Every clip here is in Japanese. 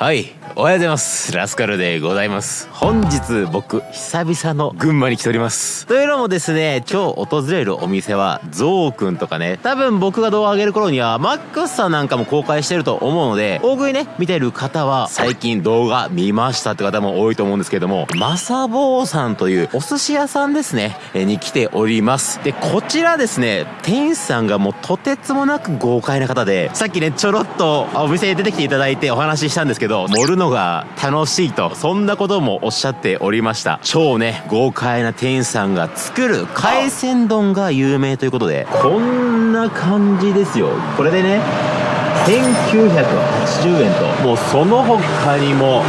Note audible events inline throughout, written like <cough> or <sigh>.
はいおはようございます。ラスカルでございます。本日僕久々の群馬に来ております。というのもですね今日訪れるお店はゾウくんとかね多分僕が動画上げる頃にはマックスさんなんかも公開してると思うので大食いね見てる方は最近動画見ましたって方も多いと思うんですけどもマサボーさんというお寿司屋さんですねえに来ております。でこちらですね店員さんがもうとてつもなく豪快な方でさっきねちょろっとお店に出てきていただいてお話ししたんですけど盛るのが楽しいとそんなこともおっしゃっておりました。超ね豪快な店員さんが作る海鮮丼が有名ということでこんな感じですよ。これでね1980円ともうその他にも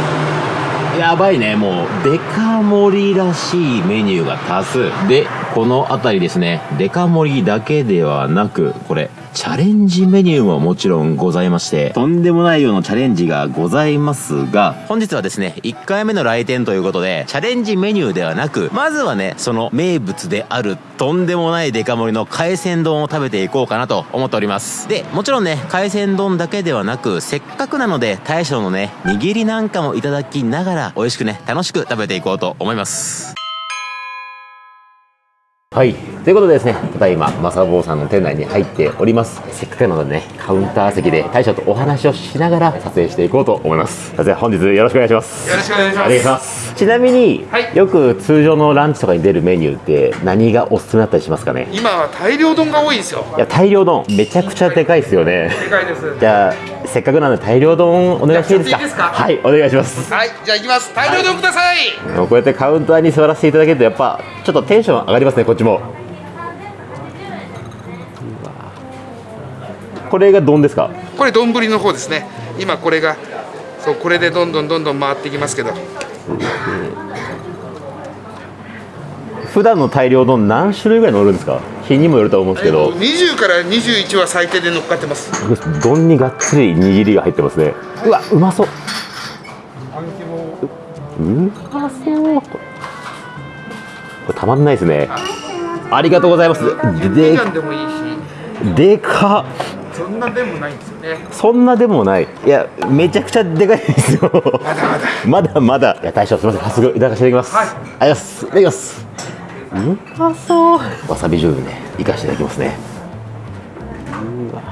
やばいねもうデカ盛りらしいメニューが多数。でこの辺りですね。デカ盛りだけではなくこれチャレンジメニューももちろんございましてとんでもない量のチャレンジがございますが本日はですね1回目の来店ということでチャレンジメニューではなくまずはねその名物であるとんでもないデカ盛りの海鮮丼を食べていこうかなと思っております。でもちろんね海鮮丼だけではなくせっかくなので大将のね握りなんかもいただきながら美味しくね楽しく食べていこうと思います。はい。ということでですね、ただいま、マサボーさんの店内に入っております。せっかくなのでね、カウンター席で大将とお話をしながら撮影していこうと思います。撮影本日よろしくお願いします。よろしくお願いします。ちなみに、はいよく通常のランチとかに出るメニューって何がおすすめだったりしますかね？今は大量丼が多いですよいや、大量丼、めちゃくちゃでかいですよね。でかいですじゃあ、せっかくなので大量丼お願いしていいですか？いいですかはい、お願いします。はいじゃあ行きます大量丼ください、もうこうやってカウンターに座らせていただけるとやっぱちょっとテンション上がりますねこっちもこれが丼ですか？これ丼の方ですね。今これがそうこれでどんどんどんどん回っていきますけど。普段の大量丼何種類ぐらい乗るんですか？日にもよると思うんですけど。20から21は最低で乗っかってます。丼にがっつり握りが入ってますね。うわうまそう。うまそう。これたまんないですね。ありがとうございます。ビででかっそんなでもないんですよね。そんなでもない。いやめちゃくちゃでかいですよ。まだまだ。まだまだ。いや大将すみません。早速いただかせていただきます、はい。ありがとうございます。いただきますうまそうわさび醤油ね。いかしていただきますね。うわ。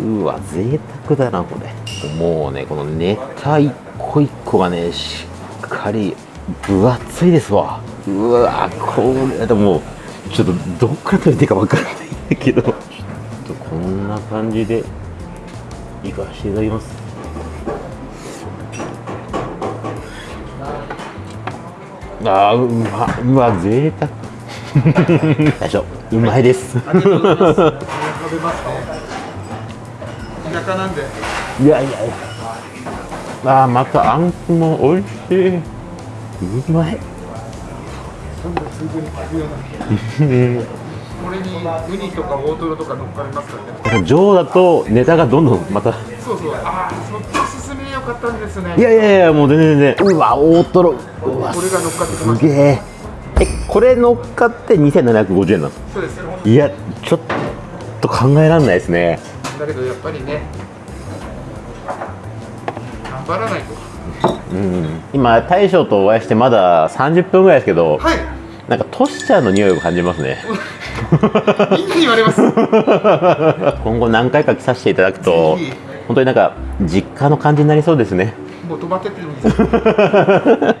うわ贅沢だなこれ。もうねこのネタ一個一個がねしっかり分厚いですわ。うわこれでもちょっとどっから食べていいか分かんないんだけど。ちょっとこんな感じでいかしていただきます。あーうまうわ贅沢。大将うまいです。食べますね田舎なんで。いやいやいや。あーまたあんこも美味しい。うまいこれにウニとか大トロとか乗っかりますからね上だとネタがどんどんまた。そうそう。ああそっち進めよかったんですね。いやいやいやもう全然全然。うわ大トロ。うわこれが乗っかってきます。すげええこれ乗っかって2750円なの？そうです。いやちょっと考えられないですね。だけどやっぱりね頑張らないとうん。今大将とお会いしてまだ30分ぐらいですけどはい。なんかトシちゃんの匂いを感じますね。みんなに言われます。<laughs> 今後何回か来させていただくと本当になんか実家の感じになりそうですね。もう止まってってるんです。よ <laughs>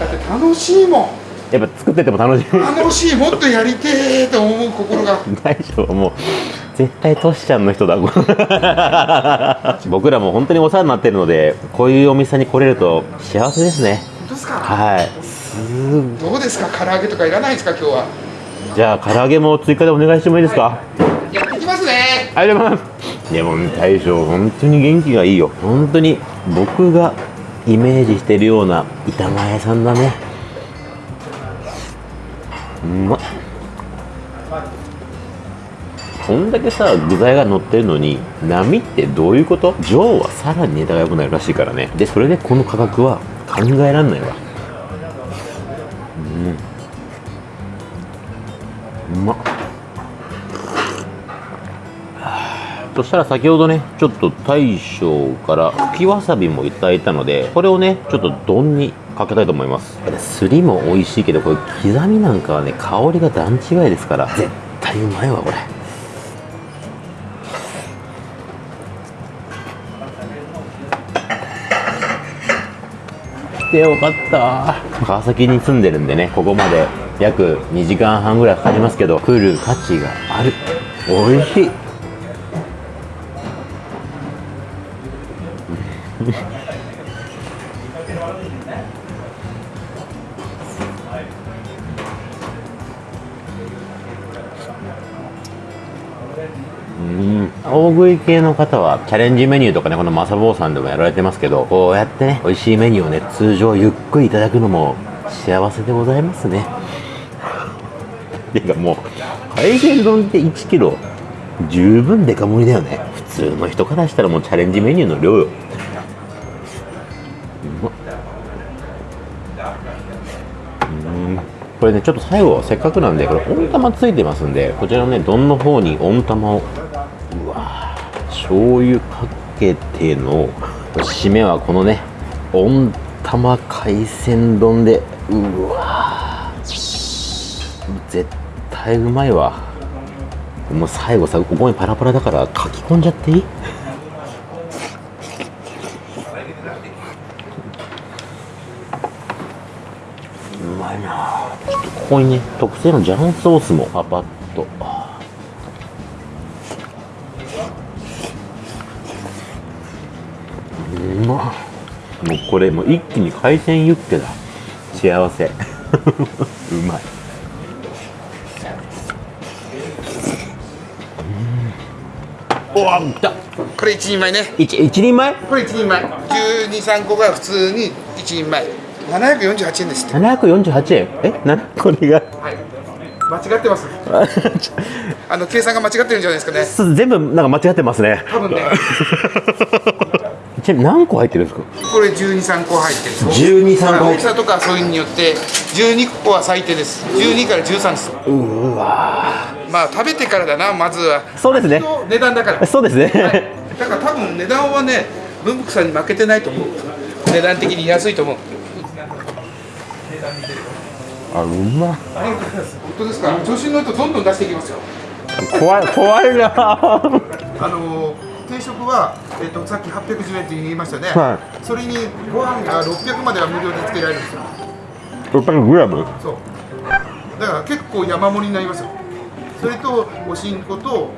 だって楽しいもん。やっぱ作ってても楽しい。楽しいもっとやりてーと思う心が。<laughs> 大将はもう絶対トシちゃんの人だ <laughs> 僕らも本当にお世話になってるのでこういうお店に来れると幸せですね。本当ですか？はい。すどうですか？唐揚げとかいらないですか？今日は。じゃあ唐揚げも追加でお願いしてもいいですか、やってきますね。ありがとうございます。いやもう大将本当に元気がいいよ。本当に僕がイメージしてるような板前屋さんだね。うまっこんだけさ具材が乗ってるのに波ってどういうこと？上はさらに値段が良くなるらしいからね。でそれでこの価格は考えらんないわ。うん。うまっ。そしたら先ほどねちょっと大将から吹きわさびもいただいたのでこれをねちょっと丼にかけたいと思います。すりも美味しいけどこれ刻みなんかはね香りが段違いですから。絶対うまいわこれてよかった。川崎に住んでるんでねここまで約2時間半ぐらいかかりますけど来る価値がある。美味しいうん。大食い系の方はチャレンジメニューとかねこのマサボーさんでもやられてますけどこうやってね美味しいメニューをね通常ゆっくりいただくのも幸せでございますね。ていうかもう海鮮丼って1キロ十分デカ盛りだよね。普通の人からしたらもうチャレンジメニューの量よ。これねちょっと最後せっかくなんでこれ温玉ついてますんでこちらのね丼の方に温玉をうわー醤油かけての締めはこのね温玉海鮮丼でうわー絶対うまいわ。もう最後さここにパラパラだから書き込んじゃっていいうまいなちょっとここにね特製のジャンソースもパパッと。うまっ。もうこれもう一気に海鮮ユッケだ。幸せ。<laughs> うまい。うんうわ来た。これ一人前ね。一一人前？これ一人前。123個が普通に一人前748円ですって。748円？え？なこれがはい。間違ってます。<laughs> あの計算が間違ってるんじゃないですかね。全部なんか間違ってますね。多分ね。<laughs> ちなみに何個入ってるんですか？これ123個入ってる。12 3個。大きさとかそういうのによって12個は最低です。12から13です。うわ。まあ食べてからだなまずは。そうですね。値段だから。そうですね、だから多分値段はね文福さんに負けてないと思う。値段的に安いと思うあうまあ本当ですか？調子に乗るとどんどん出していきますよ。怖い怖いな。あの定食は、えっとさっき810円って言いましたね、はそれにご飯が600までは無料でつけられるんですよ。600グラム？そう。だから結構山盛りになりますよ。それとおしんこと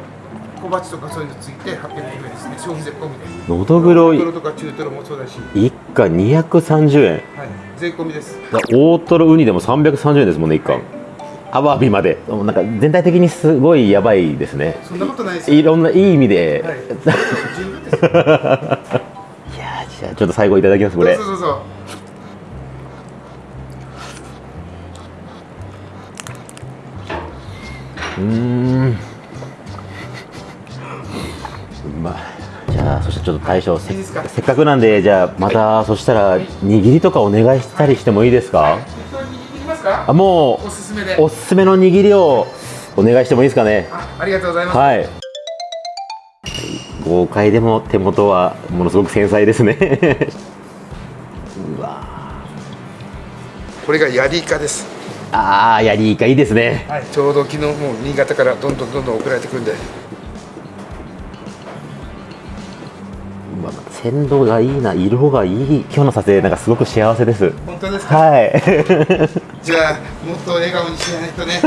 小鉢とかそういうのついて800円ですね。消費税込みで。のどぐろトロとか中トロもそうだし、一家230円。はい、税込みです。大トロウニでも330円ですもんね一家アワビまで。もうなんか全体的にすごいやばいですね。そんなことないですよ。いろんないい意味で、はい。い、十分です。よやーじゃあちょっと最後いただきますこれ。そうそうそううーんちょっと大将せっか？くなんでじゃあまた、そしたら握りとかお願いしたりしてもいいですか？適当に握ってきますか？あもおすすめで。うおすすめの握りをお願いしてもいいですかね？あありがとうございます、はい。豪快でも手元はものすごく繊細ですね。<laughs> うわ。これがヤリイカです、あーやりいかいいですね。はい、ちょうど昨日もう新潟からどんどんどんどん送られてくるんでうわ鮮度がいいな色がいい今日の撮影なんかすごく幸せです。本当ですか？はい。<laughs> じゃあもっと笑顔にしないとね。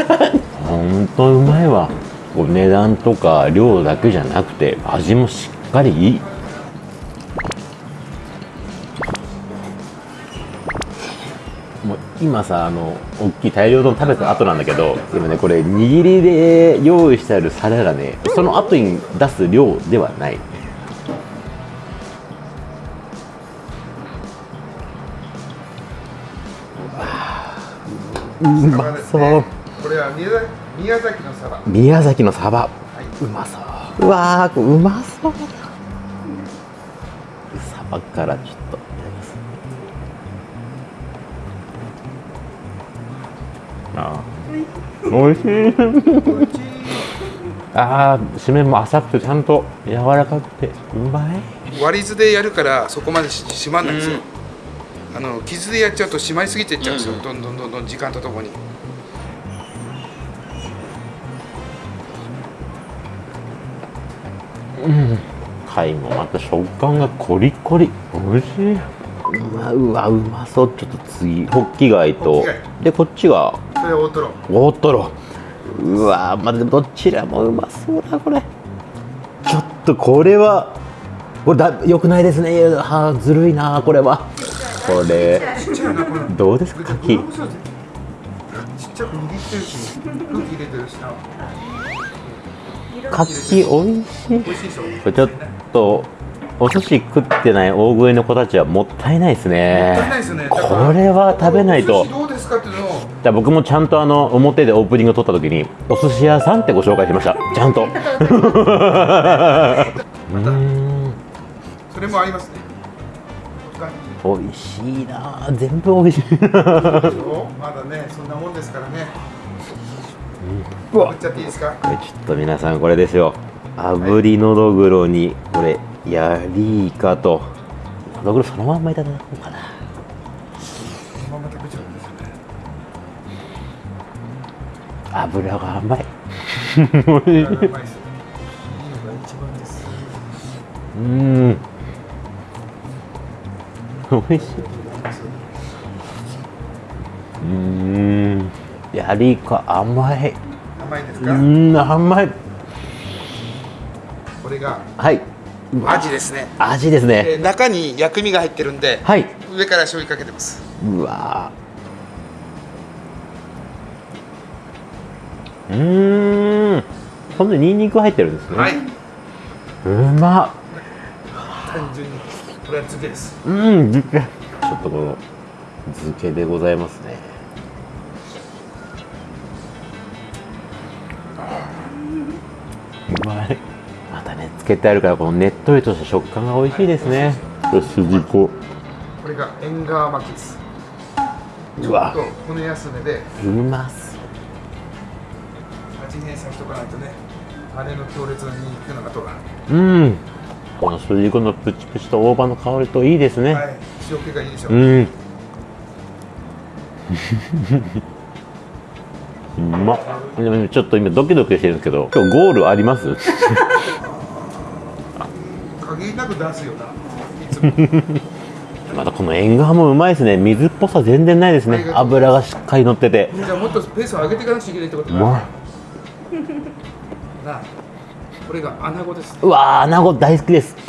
本当うまいわ。お値段とか量だけじゃなくて味もしっかりいい。もう今さあの大きい大量丼食べた後なんだけど今ねこれ握りで用意してある皿がねその後に出す量ではないうまそう。これは宮崎のサバ。宮崎のサバ、うまそう。うわーうまそうだサバからちょっといただきますあー美味しい。あー締めも浅くてちゃんと柔らかくてうまい。割り図でやるからそこまでし締まんないんですよ、あの傷でやっちゃうと締まりすぎていっちゃうんですよ、どんどんどんどん時間とともに。貝もまた食感がコリコリ。美味しい。うわうわうまそう。ちょっと次ホッキ貝と。ホッキ貝。でこっちがそれ大トロ。大トロ。うわまあでもどちらもうまそうだこれ。ちょっとこれはこれだよくないですね。はあずるいなこれはこれ。どうですか？牡蠣ちっちゃく握ってるし空気入れてるしな牡蠣美味しい。しいこれちょっとお寿司食ってない大食いの子たちはもったいないですね。これは食べないと。お寿司どうですかっていうのを。だから僕もちゃんとあの表でオープニングを撮った時にお寿司屋さんってご紹介しました。ちゃんと。<laughs> うーん。それもありますね美味しいなあ全部美味しいまだねそんなもんですからね。うわちゃっていいですか？これちょっと皆さんこれですよ。炙りのどぐろにこれヤリイカと。のどぐろそのまんまいただこうかな。そのまま食べちゃうんですよね。油が甘い。うまいですよいいのが一番ですうーん <laughs> 美味しい。うーん。ヤリイカ甘い。う甘いですか、ーん甘い。これがはい。味ですね味ですね。えー中に薬味が入ってるんではい。上から醤油かけてますうわー。うーん。ほんでニンニク入ってるんですね。はい。うまっ。単純にこれは漬けですうん、漬け。ちょっとこの漬けでございますね。うまい。またね、漬けてあるから、このねっとりとした食感が美味しいですね。よし、筋子。これが縁側巻きですうわちょっと骨休めでうます。味変させとかないとねあれの強烈なニンニクの後がうん。この筋子のプチプチと大葉の香りといいですね。はい。塩気がいいでしょう、うん。<laughs> うまっ。ちょっと今ドキドキしてるんですけど、今日ゴールあります？限りなく出すよな。<laughs> またこの縁側もうまいですね。水っぽさ全然ないですね。油がしっかり乗ってて。じゃあもっとペースを上げていかなくちゃいけないってことだうまい <laughs> なこれが穴子ですね。うわー穴子大好きです。ちょ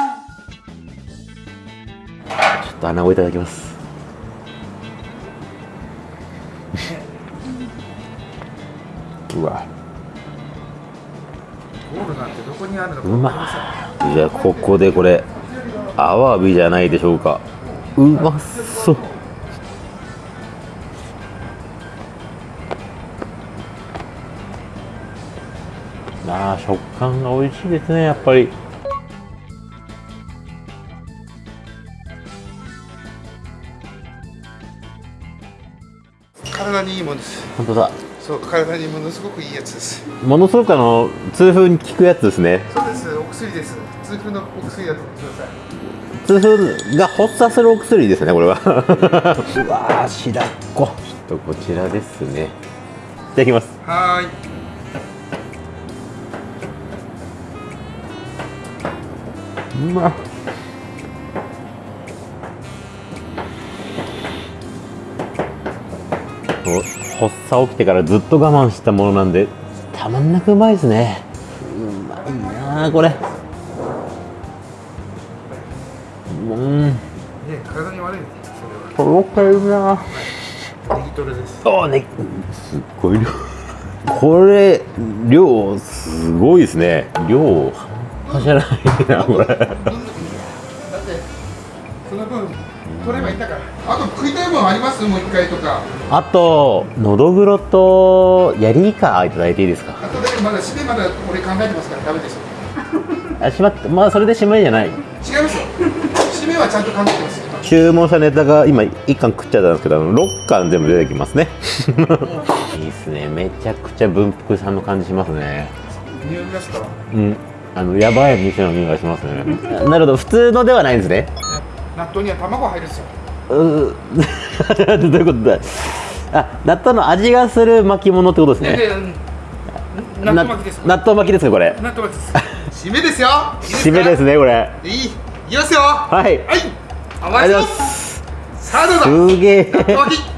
っと穴子いただきます。うわ。ゴールなんてどこにあるのか。うまいじゃあここでこれアワビじゃないでしょうか。うまそうあー食感が美味しいですねやっぱり。体にいいもんです。本当だ。そう体にものすごくいいやつです。ものすごくあの痛風に効くやつですね。そうですお薬です。痛風のお薬だと思ってください。痛風が発作するお薬ですねこれは。うわー白子ちょっとこちらですね。いただきます。はーいまっお発作起きてからずっと我慢したものなんでたまんなくうまいですね。うまいなあこれ。うん。ね体に悪いんですそれとろけるな。はネギトロです。あねすっごい量。これ量すごいですね。量半端じゃないなこれ。だってその分取ればいいんだから。あと食いたいもんあります？もう一回とか。あとのどぐろとヤリイカいただいていいですか？あとでまだ締めまだ俺考えてますからダメですよ。あしまってまあそれで締めじゃない。違いますよ。締めはちゃんと考えてます。よ注文したネタが今1貫食っちゃったんですけどあの6貫全部出てきますね。<laughs> いいっすね。めちゃくちゃ文福さんの感じしますね。匂いますかうんあのやばい店の匂いがしますね。なるほど普通のではないんですね。納豆には卵入るんですよ。うー <laughs> どういうことだ。あ納豆の味がする巻物ってことですね。納豆巻きですな納豆巻きですかこれ。納豆巻きです。<laughs> 締めですよ。締めですねこれ。いい。いきますよ。はい。はい。お待ちます。さあどうぞ。すげえ。納豆巻き。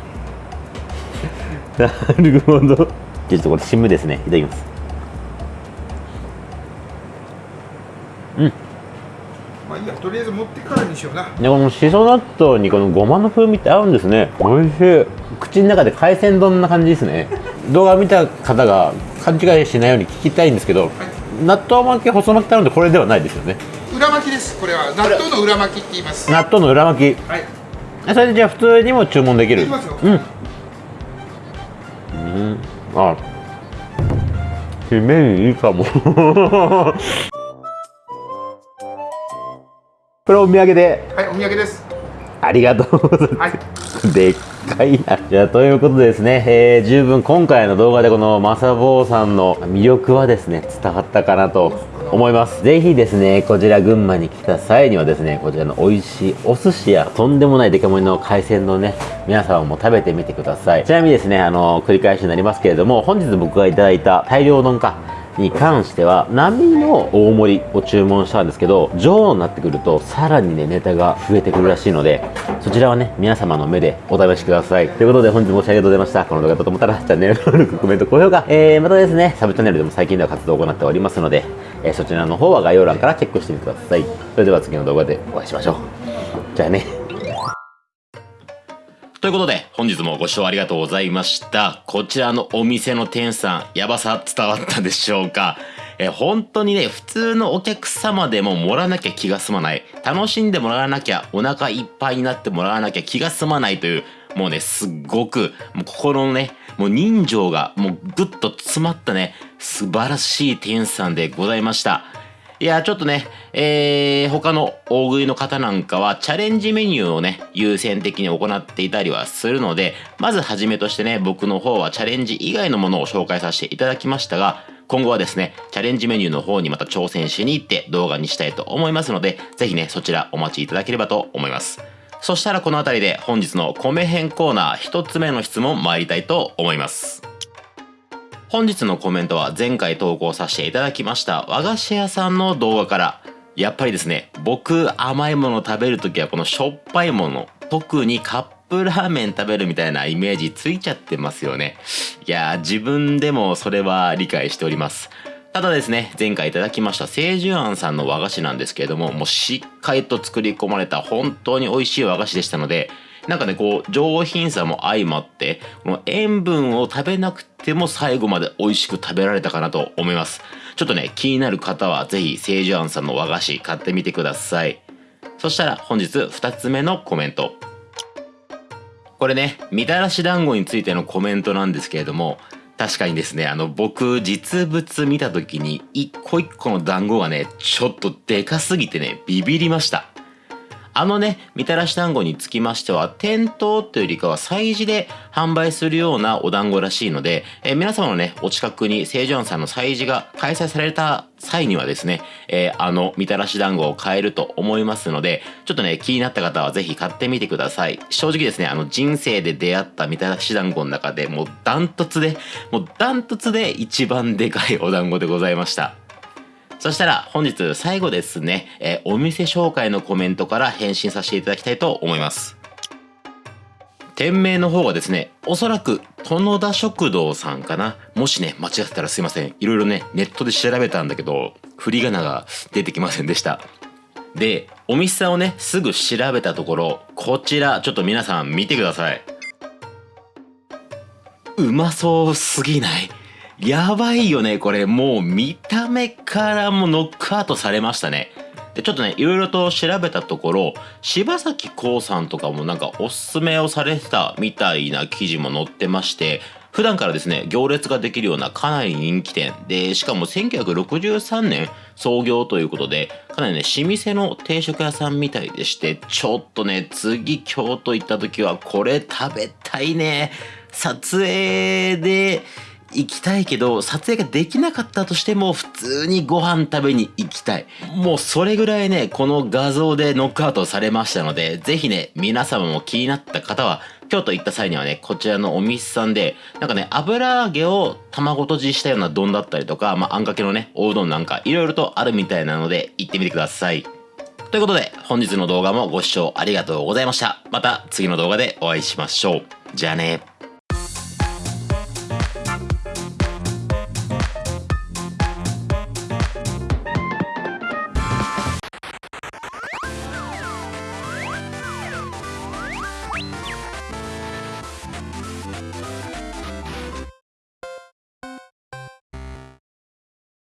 <laughs> なるほど。じゃあちょっとこれ締めですね。いただきますまあいいやとりあえず持ってからにしような。でこのしそ納豆にこのごまの風味って合うんですね。美味しい。口の中で海鮮丼な感じですね。<laughs> 動画見た方が勘違いしないように聞きたいんですけど、納豆巻き細巻き頼んでこれではないですよね。裏巻きですこれは。納豆の裏巻きって言います。納豆の裏巻き。はい。えそれでじゃあ普通にも注文できる。いきますよ。うん。うん。あ締めにいいかもこれお土産ではいお土産ですありがとうございますはいでっかいな。じゃあ、ということでですね、えー十分今回の動画でこのマサボーさんの魅力はですね、伝わったかなと思います。ぜひですね、こちら群馬に来た際にはですね、こちらの美味しいお寿司やとんでもないデカ盛りの海鮮のね、皆様も食べてみてください。ちなみにですね、あの、繰り返しになりますけれども、本日僕がいただいた大量丼か、に関しては波の大盛りを注文したんですけど女王になってくるとさらにねネタが増えてくるらしいのでそちらはね皆様の目でお試しください。ということで本日もご視聴ありがとうございました。この動画だと思ったらチャンネル登録コメント高評価、えー、またですねサブチャンネルでも最近では活動を行っておりますので、えーそちらの方は概要欄からチェックしてみてください。それでは次の動画でお会いしましょう。じゃあね。ということで、本日もご視聴ありがとうございました。こちらのお店の店さん、やばさ伝わったでしょうか？え本当にね、普通のお客様でも盛らなきゃ気が済まない。楽しんでもらわなきゃ、お腹いっぱいになってもらわなきゃ気が済まないという、もうね、すっごく、もう心のね、もう人情がもうぐっと詰まったね、素晴らしい店さんでございました。いや、ちょっとね、えー、他の大食いの方なんかはチャレンジメニューをね、優先的に行っていたりはするので、まずはじめとしてね、僕の方はチャレンジ以外のものを紹介させていただきましたが、今後はですね、チャレンジメニューの方にまた挑戦しに行って動画にしたいと思いますので、ぜひね、そちらお待ちいただければと思います。そしたらこの辺りで本日の米編コーナー一つ目の質問参りたいと思います。本日のコメントは前回投稿させていただきました和菓子屋さんの動画から。やっぱりですね僕甘いもの食べるときはこのしょっぱいもの特にカップラーメン食べるみたいなイメージついちゃってますよね。いや自分でもそれは理解しております。ただですね前回いただきました清寿庵さんの和菓子なんですけれどももうしっかりと作り込まれた本当に美味しい和菓子でしたのでなんかねこう上品さも相まってこの塩分を食べなくても最後まで美味しく食べられたかなと思います。ちょっとね気になる方はぜひ清寿庵さんの和菓子買ってみてください。そしたら本日2つ目のコメント。これねみたらし団子についてのコメントなんですけれども確かにですねあの僕実物見た時に一個一個の団子がねちょっとでかすぎてねビビりました。あのね、みたらし団子につきましては、店頭というよりかは催事で販売するようなお団子らしいので、えー皆様のね、お近くに清ジョンさんの催事が開催された際にはですね、えーあのみたらし団子を買えると思いますので、ちょっとね、気になった方はぜひ買ってみてください。正直ですね、あの人生で出会ったみたらし団子の中でもうダントツで、もうダントツで一番でかいお団子でございました。そしたら本日最後ですね、えお店紹介のコメントから返信させていただきたいと思います。店名の方がですね、おそらく殿田食堂さんかな。もしね、間違ってたらすいません。いろいろね、ネットで調べたんだけど、振り仮名が出てきませんでした。で、お店さんをね、すぐ調べたところ、こちら、ちょっと皆さん見てください。うまそうすぎない？やばいよねこれ。もう見た目からもノックアウトされましたね。でちょっとねいろいろと調べたところ柴咲コウさんとかもなんかおすすめをされてたみたいな記事も載ってまして普段からですね行列ができるようなかなり人気店。でしかも1963年創業ということでかなりね老舗の定食屋さんみたいでしてちょっとね次京都行った時はこれ食べたいね。撮影で行きたいけど撮影ができなかったとしても普通にご飯食べに行きたい。もうそれぐらいね、この画像でノックアウトされましたので、ぜひね、皆様も気になった方は、京都行った際にはね、こちらのお店さんで、なんかね、油揚げを卵とじしたような丼だったりとか、まあ、あんかけのね、おうどんなんか、いろいろとあるみたいなので、行ってみてください。ということで、本日の動画もご視聴ありがとうございました。また次の動画でお会いしましょう。じゃあね。